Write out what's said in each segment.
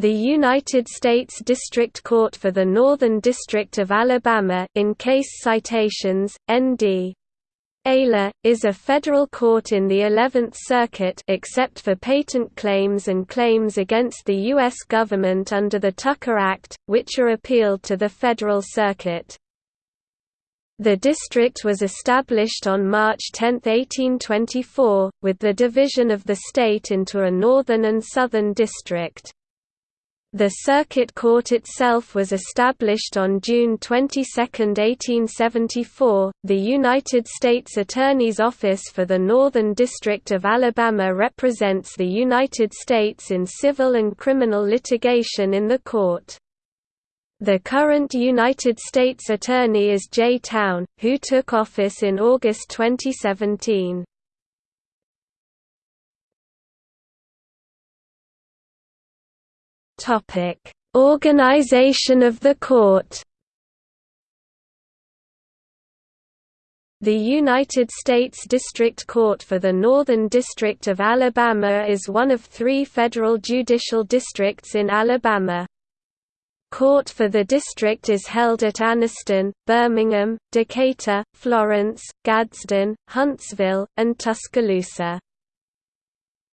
The United States District Court for the Northern District of Alabama in case citations, ND. ALA, is a federal court in the Eleventh Circuit except for patent claims and claims against the U.S. government under the Tucker Act, which are appealed to the Federal Circuit. The district was established on March 10, 1824, with the division of the state into a northern and southern district. The Circuit Court itself was established on June 22, 1874. The United States Attorney's Office for the Northern District of Alabama represents the United States in civil and criminal litigation in the court. The current United States Attorney is Jay Town, who took office in August 2017. Topic: Organization of the court. The United States District Court for the Northern District of Alabama is one of three federal judicial districts in Alabama. Court for the district is held at Anniston, Birmingham, Decatur, Florence, Gadsden, Huntsville, and Tuscaloosa.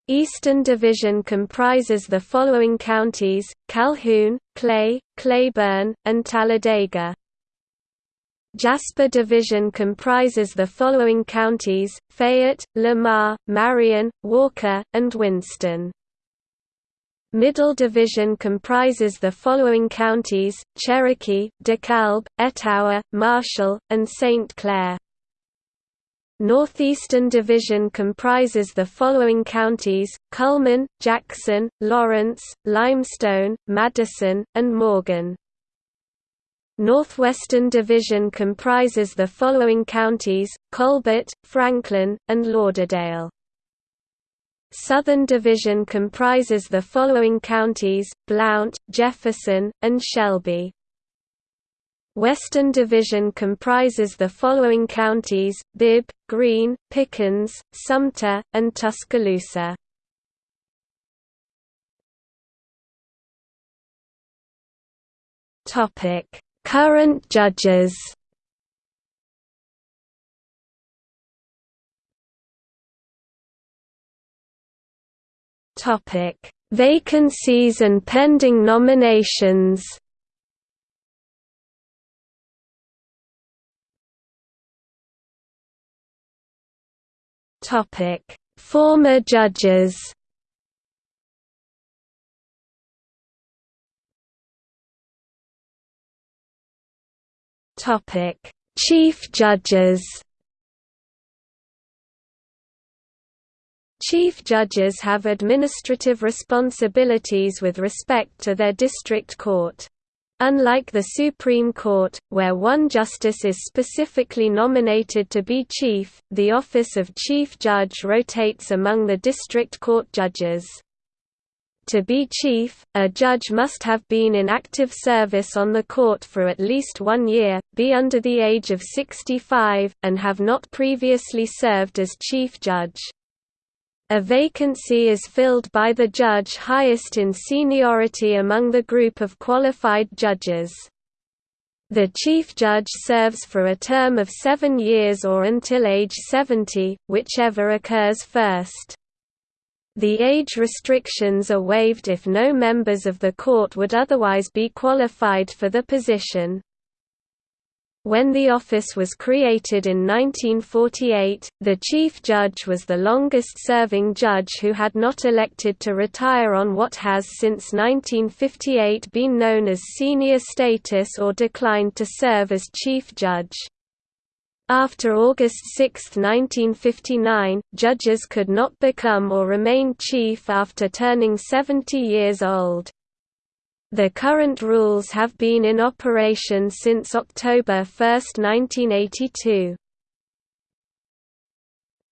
Eastern Division comprises the following counties, Calhoun, Clay, Cleburne, and Talladega. Jasper Division comprises the following counties, Fayette, Lamar, Marion, Walker, and Winston. Middle Division comprises the following counties, Cherokee, DeKalb, Etowah, Marshall, and St. Clair. Northeastern Division comprises the following counties, Cullman, Jackson, Lawrence, Limestone, Madison, and Morgan. Northwestern Division comprises the following counties, Colbert, Franklin, and Lauderdale. Southern Division comprises the following counties, Blount, Jefferson, and Shelby. Western Division comprises the following counties, Bibb, Greene, Pickens, Sumter, and Tuscaloosa. Current judges Vacancies and pending nominations Former judges. Chief judges. Chief judges have administrative responsibilities with respect to their district court. Unlike the Supreme Court, where one justice is specifically nominated to be chief, the office of chief judge rotates among the district court judges. To be chief, a judge must have been in active service on the court for at least one year, be under the age of 65, and have not previously served as chief judge. A vacancy is filled by the judge highest in seniority among the group of qualified judges. The chief judge serves for a term of seven years or until age 70, whichever occurs first. The age restrictions are waived if no members of the court would otherwise be qualified for the position. When the office was created in 1948, the Chief Judge was the longest-serving judge who had not elected to retire on what has since 1958 been known as senior status or declined to serve as Chief Judge. After August 6, 1959, judges could not become or remain chief after turning 70 years old. The current rules have been in operation since October 1, 1982.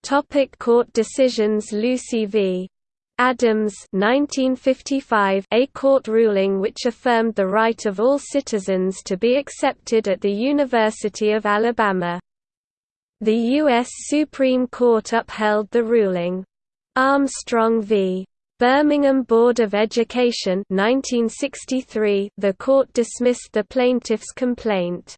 Topic court decisions Lucy v. Adams 1955 a court ruling which affirmed the right of all citizens to be accepted at the University of Alabama. The U.S. Supreme Court upheld the ruling. Armstrong v. Birmingham Board of Education 1963, the court dismissed the plaintiff's complaint.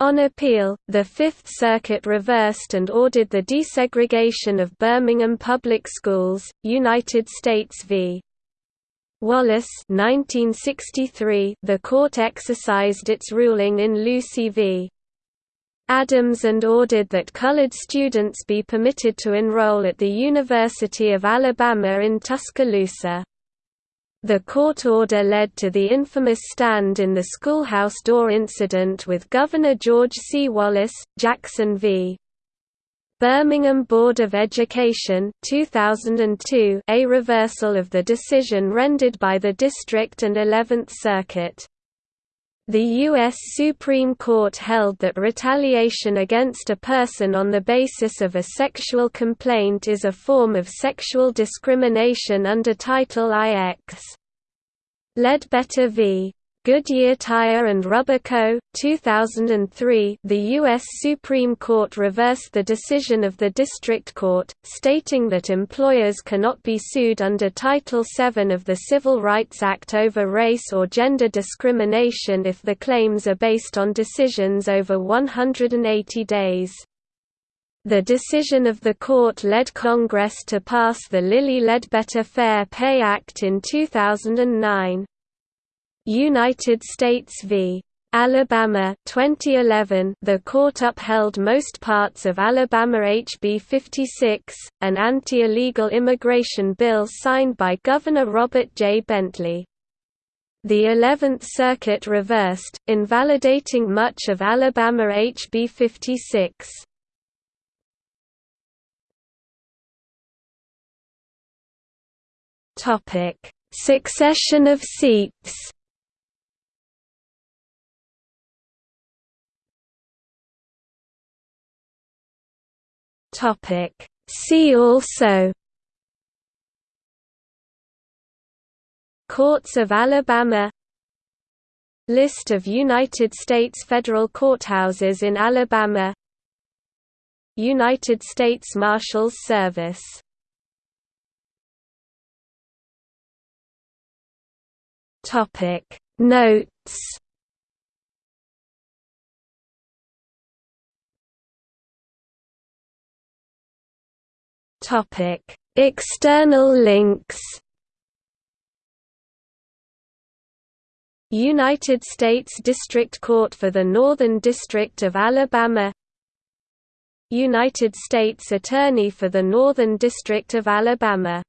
On appeal, the Fifth Circuit reversed and ordered the desegregation of Birmingham public schools, United States v. Wallace 1963, the court exercised its ruling in Lucy v. Adams and ordered that colored students be permitted to enroll at the University of Alabama in Tuscaloosa. The court order led to the infamous stand in the schoolhouse door incident with Governor George C. Wallace, Jackson v. Birmingham Board of Education 2002 a reversal of the decision rendered by the District and Eleventh Circuit. The U.S. Supreme Court held that retaliation against a person on the basis of a sexual complaint is a form of sexual discrimination under Title IX. Ledbetter v. Goodyear Tire and Rubber Co., 2003 the U.S. Supreme Court reversed the decision of the District Court, stating that employers cannot be sued under Title VII of the Civil Rights Act over race or gender discrimination if the claims are based on decisions over 180 days. The decision of the court led Congress to pass the Lilly Ledbetter Fair Pay Act in 2009. United States v. Alabama 2011 the court upheld most parts of Alabama HB 56, an anti-illegal immigration bill signed by Governor Robert J. Bentley. The 11th Circuit reversed, invalidating much of Alabama HB 56. Topic: Succession of seats Topic. See also Courts of Alabama List of United States federal courthouses in Alabama United States Marshals Service Notes External links. United States District Court for the Northern District of Alabama United States Attorney for the Northern District of Alabama